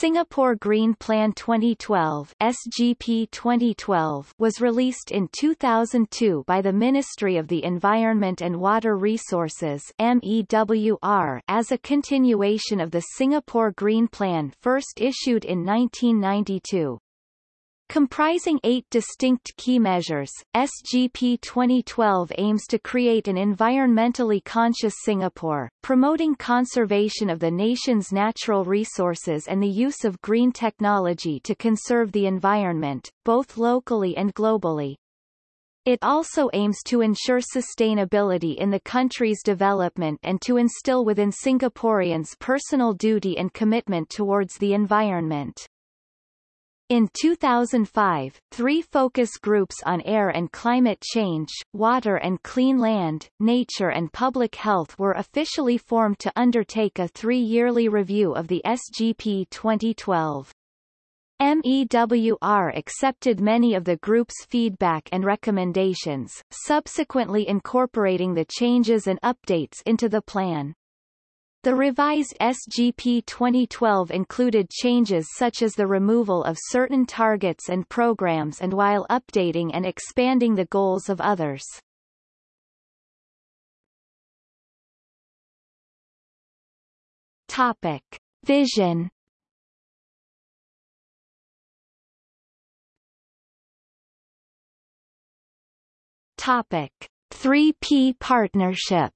Singapore Green Plan 2012 SGP 2012 was released in 2002 by the Ministry of the Environment and Water Resources MEWR as a continuation of the Singapore Green Plan first issued in 1992. Comprising eight distinct key measures, SGP 2012 aims to create an environmentally conscious Singapore, promoting conservation of the nation's natural resources and the use of green technology to conserve the environment, both locally and globally. It also aims to ensure sustainability in the country's development and to instill within Singaporeans personal duty and commitment towards the environment. In 2005, three focus groups on air and climate change, water and clean land, nature and public health were officially formed to undertake a three-yearly review of the SGP 2012. MEWR accepted many of the group's feedback and recommendations, subsequently incorporating the changes and updates into the plan. The revised SGP 2012 included changes such as the removal of certain targets and programs and while updating and expanding the goals of others. Topic. Vision Topic. 3P Partnership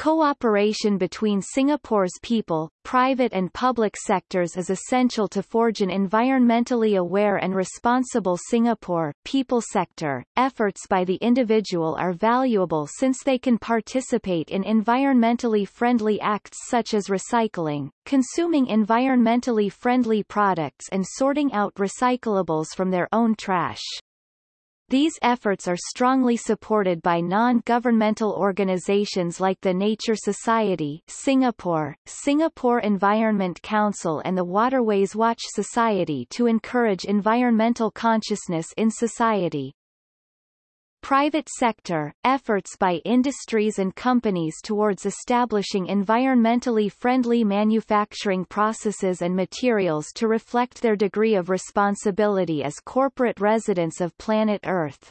Cooperation between Singapore's people, private and public sectors is essential to forge an environmentally aware and responsible Singapore. People sector efforts by the individual are valuable since they can participate in environmentally friendly acts such as recycling, consuming environmentally friendly products and sorting out recyclables from their own trash. These efforts are strongly supported by non-governmental organizations like the Nature Society Singapore, Singapore Environment Council and the Waterways Watch Society to encourage environmental consciousness in society. Private sector, efforts by industries and companies towards establishing environmentally friendly manufacturing processes and materials to reflect their degree of responsibility as corporate residents of planet Earth.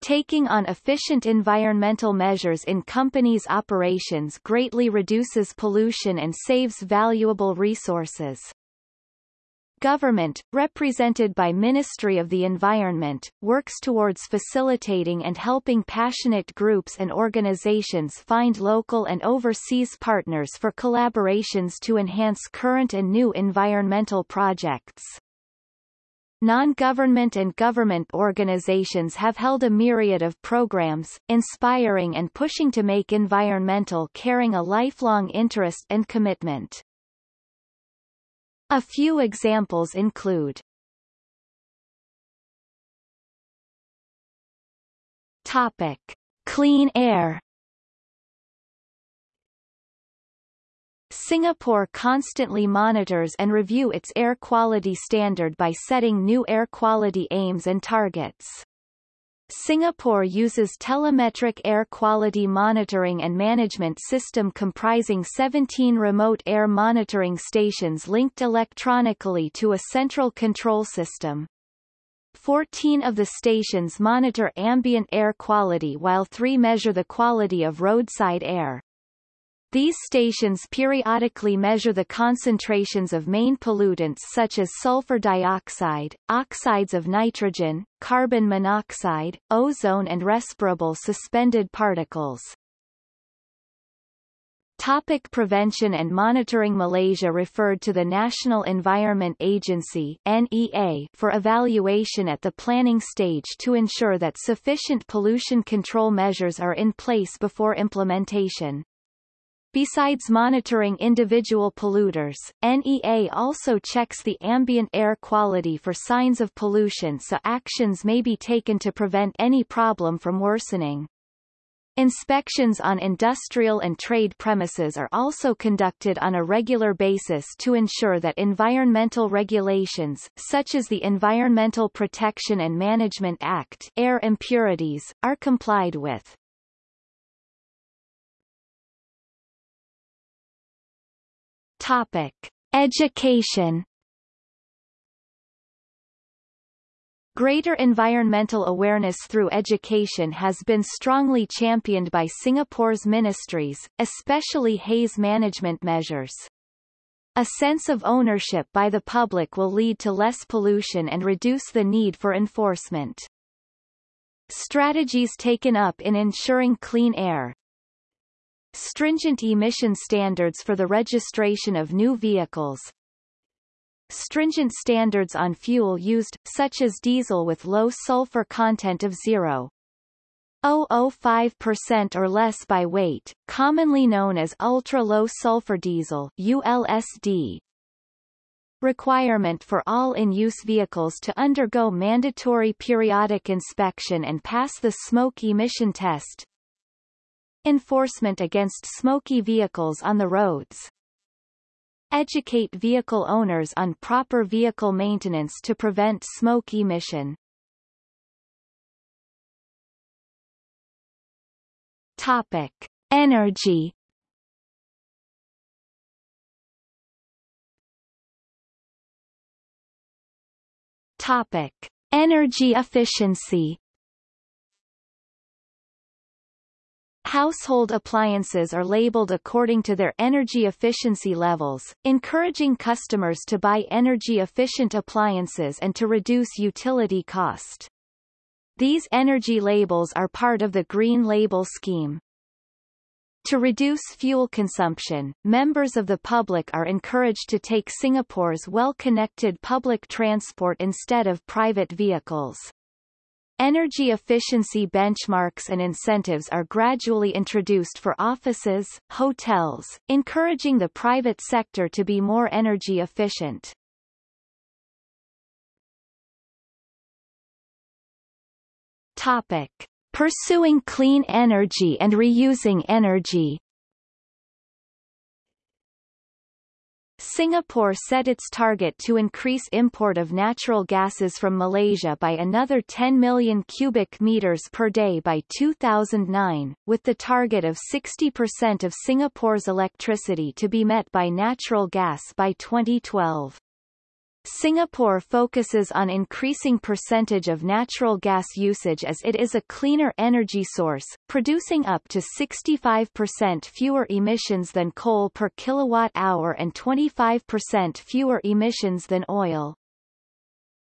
Taking on efficient environmental measures in companies' operations greatly reduces pollution and saves valuable resources. Government, represented by Ministry of the Environment, works towards facilitating and helping passionate groups and organizations find local and overseas partners for collaborations to enhance current and new environmental projects. Non-government and government organizations have held a myriad of programs, inspiring and pushing to make environmental caring a lifelong interest and commitment. A few examples include Topic. Clean air Singapore constantly monitors and review its air quality standard by setting new air quality aims and targets. Singapore uses telemetric air quality monitoring and management system comprising 17 remote air monitoring stations linked electronically to a central control system. 14 of the stations monitor ambient air quality while three measure the quality of roadside air. These stations periodically measure the concentrations of main pollutants such as sulfur dioxide, oxides of nitrogen, carbon monoxide, ozone and respirable suspended particles. Topic prevention and monitoring Malaysia referred to the National Environment Agency NEA for evaluation at the planning stage to ensure that sufficient pollution control measures are in place before implementation. Besides monitoring individual polluters, NEA also checks the ambient air quality for signs of pollution so actions may be taken to prevent any problem from worsening. Inspections on industrial and trade premises are also conducted on a regular basis to ensure that environmental regulations, such as the Environmental Protection and Management Act air impurities, are complied with. Topic. Education Greater environmental awareness through education has been strongly championed by Singapore's ministries, especially haze management measures. A sense of ownership by the public will lead to less pollution and reduce the need for enforcement. Strategies taken up in ensuring clean air, Stringent emission standards for the registration of new vehicles, Stringent standards on fuel used, such as diesel with low sulfur content of 0.005% or less by weight, commonly known as ultra-low sulfur diesel ULSD. Requirement for all in-use vehicles to undergo mandatory periodic inspection and pass the smoke emission test. Enforcement against smoky vehicles on the roads. Educate vehicle owners on proper vehicle maintenance to prevent smoke emission. Topic. Energy Topic. Energy efficiency Household appliances are labeled according to their energy efficiency levels, encouraging customers to buy energy-efficient appliances and to reduce utility cost. These energy labels are part of the Green Label scheme. To reduce fuel consumption, members of the public are encouraged to take Singapore's well-connected public transport instead of private vehicles. Energy efficiency benchmarks and incentives are gradually introduced for offices, hotels, encouraging the private sector to be more energy efficient. Topic. Pursuing clean energy and reusing energy Singapore set its target to increase import of natural gases from Malaysia by another 10 million cubic meters per day by 2009, with the target of 60% of Singapore's electricity to be met by natural gas by 2012. Singapore focuses on increasing percentage of natural gas usage as it is a cleaner energy source, producing up to 65% fewer emissions than coal per kilowatt-hour and 25% fewer emissions than oil.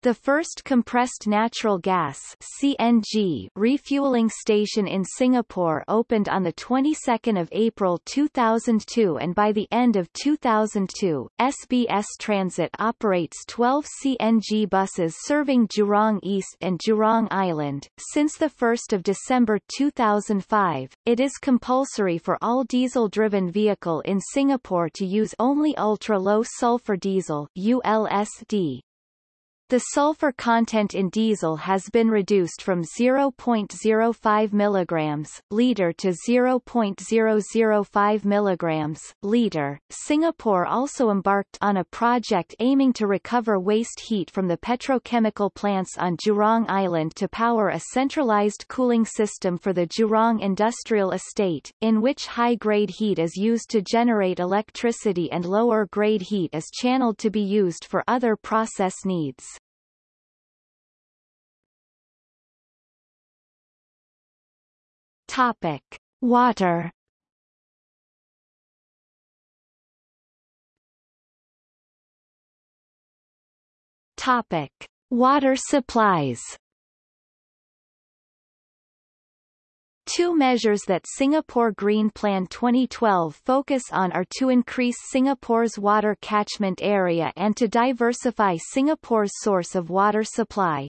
The first compressed natural gas CNG refueling station in Singapore opened on the 22nd of April 2002 and by the end of 2002, SBS Transit operates 12 CNG buses serving Jurong East and Jurong Island. Since the 1st of December 2005, it is compulsory for all diesel-driven vehicle in Singapore to use only ultra-low sulfur diesel ULSD, the sulfur content in diesel has been reduced from 0.05 mg liter to 0.005 mg liter. Singapore also embarked on a project aiming to recover waste heat from the petrochemical plants on Jurong Island to power a centralized cooling system for the Jurong Industrial Estate, in which high-grade heat is used to generate electricity and lower-grade heat is channeled to be used for other process needs. Topic: Water. Topic: Water supplies. Two measures that Singapore Green Plan 2012 focus on are to increase Singapore's water catchment area and to diversify Singapore's source of water supply.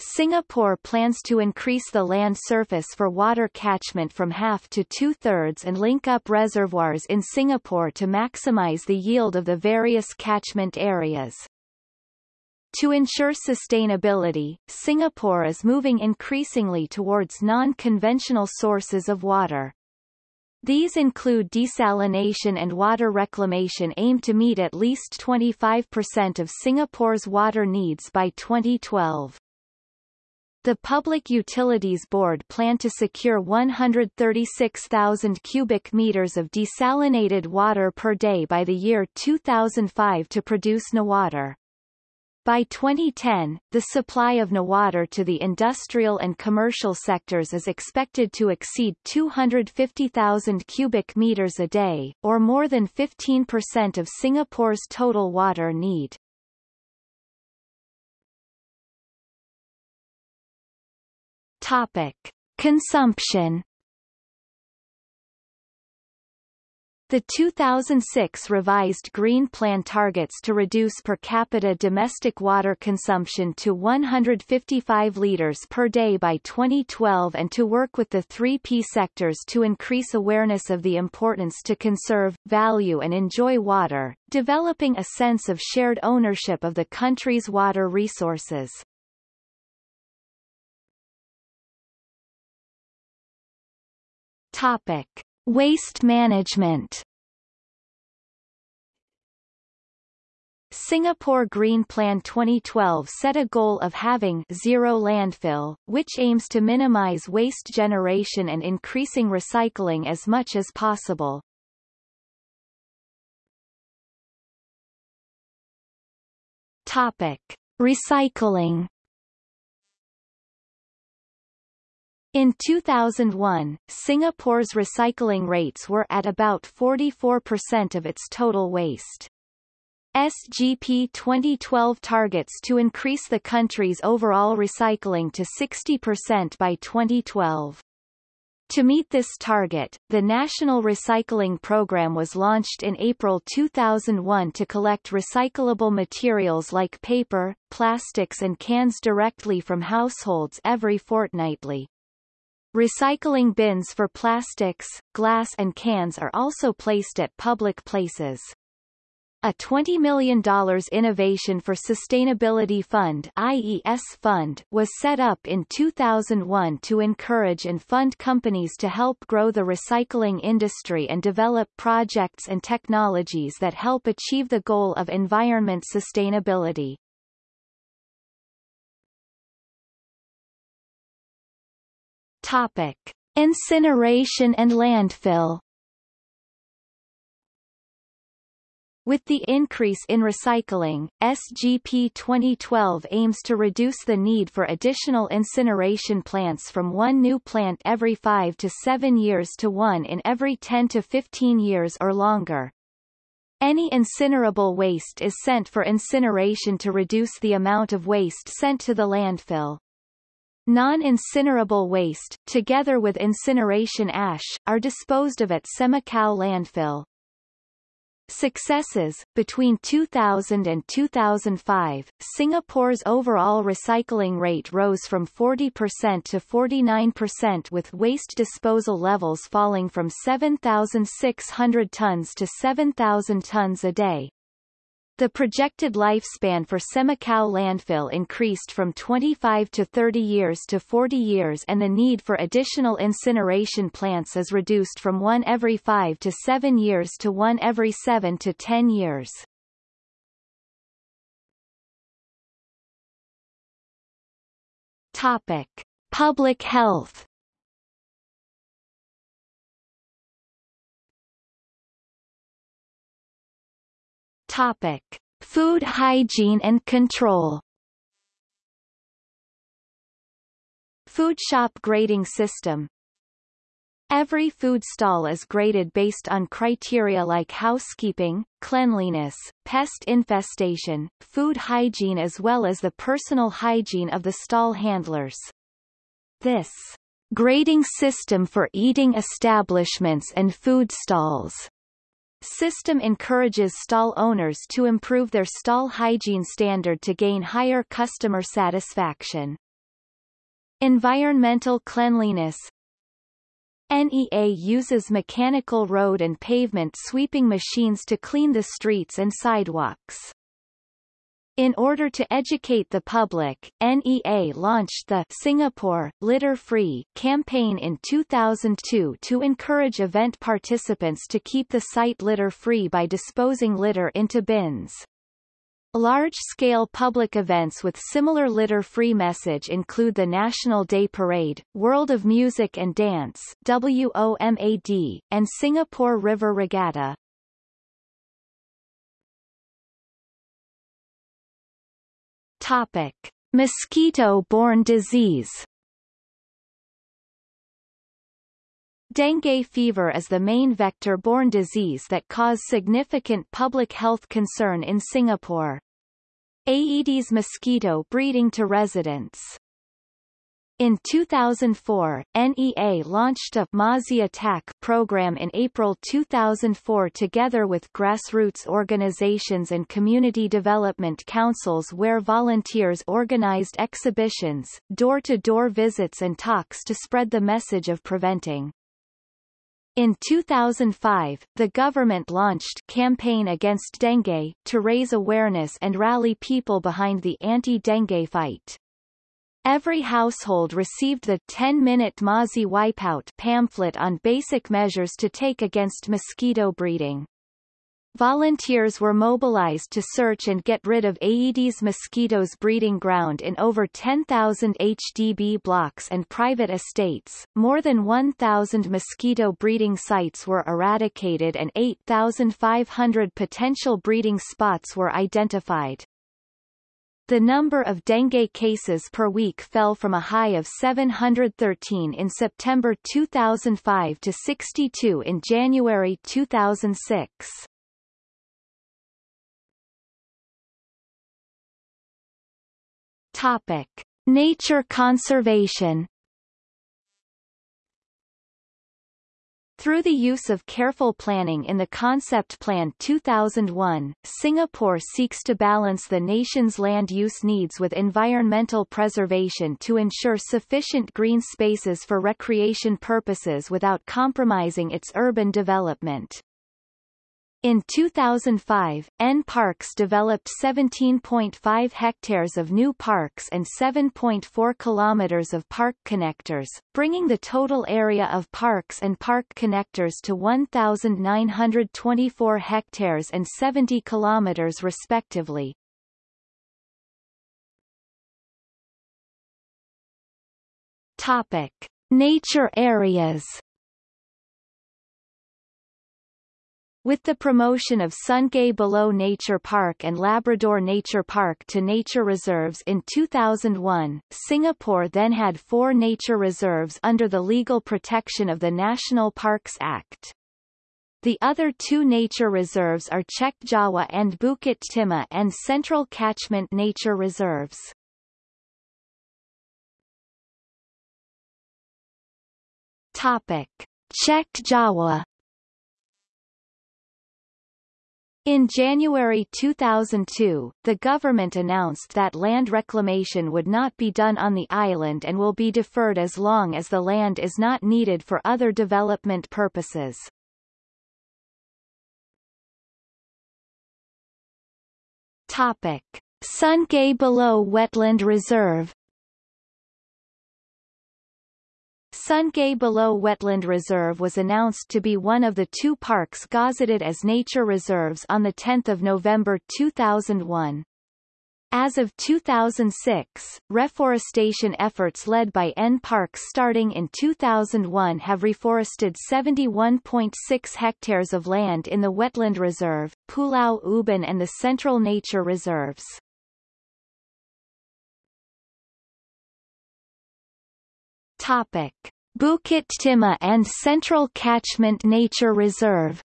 Singapore plans to increase the land surface for water catchment from half to two-thirds and link up reservoirs in Singapore to maximize the yield of the various catchment areas. To ensure sustainability, Singapore is moving increasingly towards non-conventional sources of water. These include desalination and water reclamation aimed to meet at least 25% of Singapore's water needs by 2012. The Public Utilities Board planned to secure 136,000 cubic meters of desalinated water per day by the year 2005 to produce Newater. By 2010, the supply of Newater to the industrial and commercial sectors is expected to exceed 250,000 cubic meters a day, or more than 15% of Singapore's total water need. Topic. Consumption The 2006 revised Green Plan targets to reduce per capita domestic water consumption to 155 litres per day by 2012 and to work with the 3P sectors to increase awareness of the importance to conserve, value and enjoy water, developing a sense of shared ownership of the country's water resources. Topic. Waste management Singapore Green Plan 2012 set a goal of having zero landfill, which aims to minimize waste generation and increasing recycling as much as possible. Topic. Recycling In 2001, Singapore's recycling rates were at about 44% of its total waste. SGP 2012 targets to increase the country's overall recycling to 60% by 2012. To meet this target, the National Recycling Program was launched in April 2001 to collect recyclable materials like paper, plastics and cans directly from households every fortnightly. Recycling bins for plastics, glass and cans are also placed at public places. A $20 million Innovation for Sustainability Fund IES fund was set up in 2001 to encourage and fund companies to help grow the recycling industry and develop projects and technologies that help achieve the goal of environment sustainability. Topic. Incineration and landfill With the increase in recycling, SGP 2012 aims to reduce the need for additional incineration plants from one new plant every 5 to 7 years to one in every 10 to 15 years or longer. Any incinerable waste is sent for incineration to reduce the amount of waste sent to the landfill. Non-incinerable waste, together with incineration ash, are disposed of at Semakau landfill. Successes Between 2000 and 2005, Singapore's overall recycling rate rose from 40% to 49% with waste disposal levels falling from 7,600 tons to 7,000 tons a day. The projected lifespan for Semakau landfill increased from 25 to 30 years to 40 years and the need for additional incineration plants is reduced from one every 5 to 7 years to one every 7 to 10 years. Topic. Public health Topic: Food hygiene and control. Food shop grading system Every food stall is graded based on criteria like housekeeping, cleanliness, pest infestation, food hygiene as well as the personal hygiene of the stall handlers. This grading system for eating establishments and food stalls System encourages stall owners to improve their stall hygiene standard to gain higher customer satisfaction. Environmental cleanliness NEA uses mechanical road and pavement sweeping machines to clean the streets and sidewalks. In order to educate the public, NEA launched the Singapore Litter Free campaign in 2002 to encourage event participants to keep the site litter free by disposing litter into bins. Large-scale public events with similar litter-free message include the National Day Parade, World of Music and Dance WOMAD, and Singapore River Regatta. Topic. Mosquito-borne disease Dengue fever is the main vector-borne disease that cause significant public health concern in Singapore. Aedes mosquito breeding to residents. In 2004, NEA launched a Mozzie Attack program in April 2004 together with grassroots organizations and community development councils where volunteers organized exhibitions, door-to-door -door visits and talks to spread the message of preventing in 2005, the government launched Campaign Against Dengue to raise awareness and rally people behind the anti-dengue fight. Every household received the 10-minute Mozzie Wipeout pamphlet on basic measures to take against mosquito breeding. Volunteers were mobilized to search and get rid of Aedes mosquitoes breeding ground in over 10,000 HDB blocks and private estates. More than 1,000 mosquito breeding sites were eradicated and 8,500 potential breeding spots were identified. The number of dengue cases per week fell from a high of 713 in September 2005 to 62 in January 2006. Topic: Nature conservation. Through the use of careful planning in the Concept Plan 2001, Singapore seeks to balance the nation's land use needs with environmental preservation to ensure sufficient green spaces for recreation purposes without compromising its urban development. In 2005, N-Parks developed 17.5 hectares of new parks and 7.4 kilometers of park connectors, bringing the total area of parks and park connectors to 1,924 hectares and 70 kilometers respectively. Topic. Nature areas With the promotion of Sungei Buloh Nature Park and Labrador Nature Park to nature reserves in 2001, Singapore then had four nature reserves under the legal protection of the National Parks Act. The other two nature reserves are Chek Jawa and Bukit Timah and Central Catchment Nature Reserves. Topic. Chek Jawa In January 2002, the government announced that land reclamation would not be done on the island and will be deferred as long as the land is not needed for other development purposes. Topic. Sungei Buloh Wetland Reserve Sungei Buloh Wetland Reserve was announced to be one of the two parks gazetted as nature reserves on 10 November 2001. As of 2006, reforestation efforts led by N-Parks starting in 2001 have reforested 71.6 hectares of land in the Wetland Reserve, Pulau Ubin and the Central Nature Reserves. Topic. Bukit Timah and Central Catchment Nature Reserve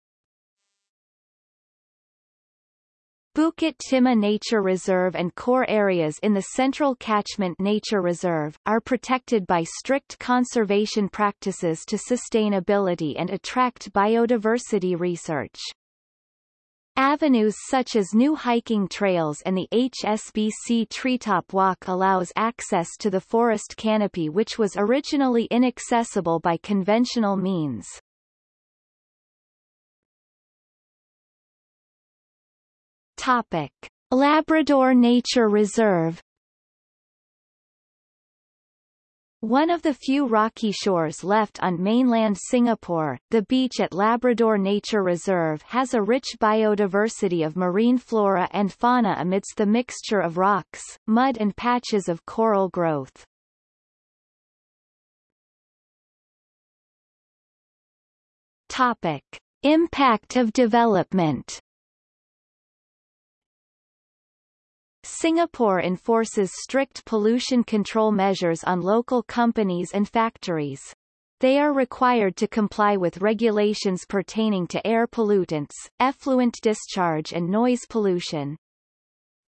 Bukit Timah Nature Reserve and core areas in the Central Catchment Nature Reserve, are protected by strict conservation practices to sustainability and attract biodiversity research. Avenues such as new hiking trails and the HSBC Treetop Walk allows access to the forest canopy which was originally inaccessible by conventional means. Topic. Labrador Nature Reserve One of the few rocky shores left on mainland Singapore, the beach at Labrador Nature Reserve has a rich biodiversity of marine flora and fauna amidst the mixture of rocks, mud and patches of coral growth. Topic. Impact of development Singapore enforces strict pollution control measures on local companies and factories. They are required to comply with regulations pertaining to air pollutants, effluent discharge and noise pollution.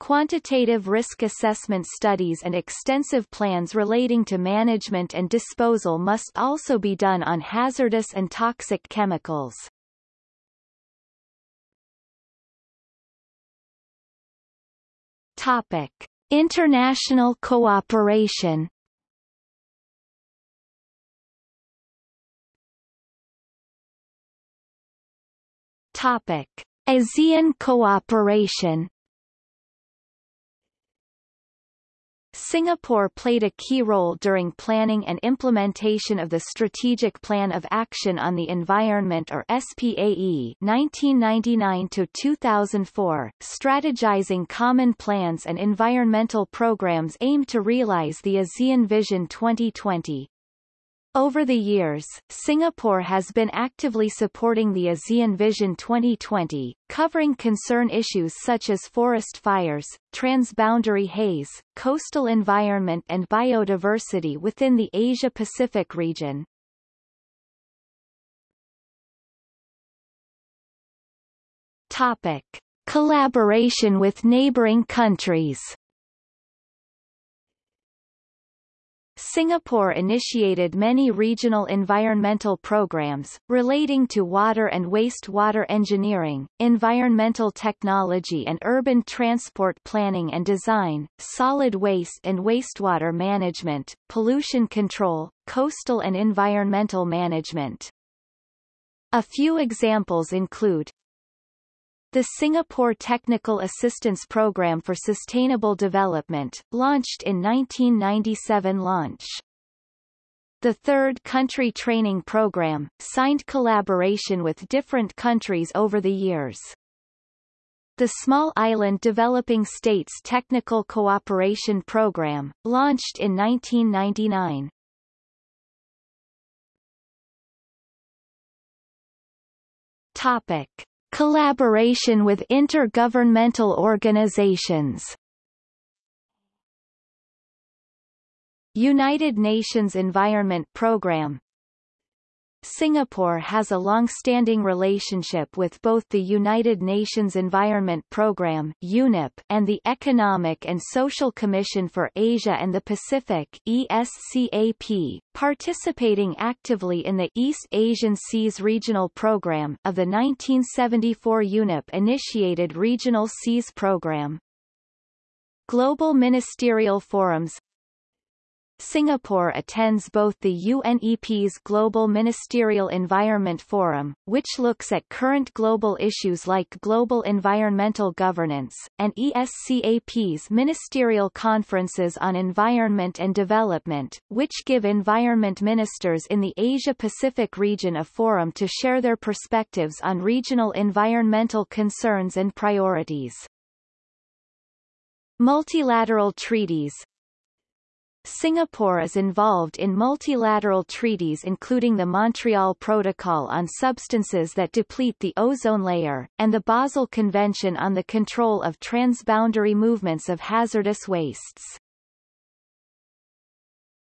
Quantitative risk assessment studies and extensive plans relating to management and disposal must also be done on hazardous and toxic chemicals. Topic: International cooperation. Topic: ASEAN cooperation. Singapore played a key role during planning and implementation of the Strategic Plan of Action on the Environment or SPAE 1999-2004, strategizing common plans and environmental programs aimed to realize the ASEAN Vision 2020. Over the years, Singapore has been actively supporting the ASEAN Vision 2020, covering concern issues such as forest fires, transboundary haze, coastal environment and biodiversity within the Asia-Pacific region. Topic. Collaboration with neighboring countries Singapore initiated many regional environmental programs, relating to water and wastewater engineering, environmental technology and urban transport planning and design, solid waste and wastewater management, pollution control, coastal and environmental management. A few examples include the Singapore Technical Assistance Program for Sustainable Development, launched in 1997 launch. The Third Country Training Program, signed collaboration with different countries over the years. The Small Island Developing States Technical Cooperation Program, launched in 1999. Topic. Collaboration with intergovernmental organizations. United Nations Environment Programme Singapore has a long-standing relationship with both the United Nations Environment Programme UNEP and the Economic and Social Commission for Asia and the Pacific ESCAP, participating actively in the East Asian Seas Regional Programme of the 1974 UNEP-initiated Regional Seas Programme. Global Ministerial Forums Singapore attends both the UNEP's Global Ministerial Environment Forum, which looks at current global issues like global environmental governance, and ESCAP's ministerial conferences on environment and development, which give environment ministers in the Asia-Pacific region a forum to share their perspectives on regional environmental concerns and priorities. Multilateral treaties, Singapore is involved in multilateral treaties including the Montreal Protocol on Substances that Deplete the Ozone Layer, and the Basel Convention on the Control of Transboundary Movements of Hazardous Wastes.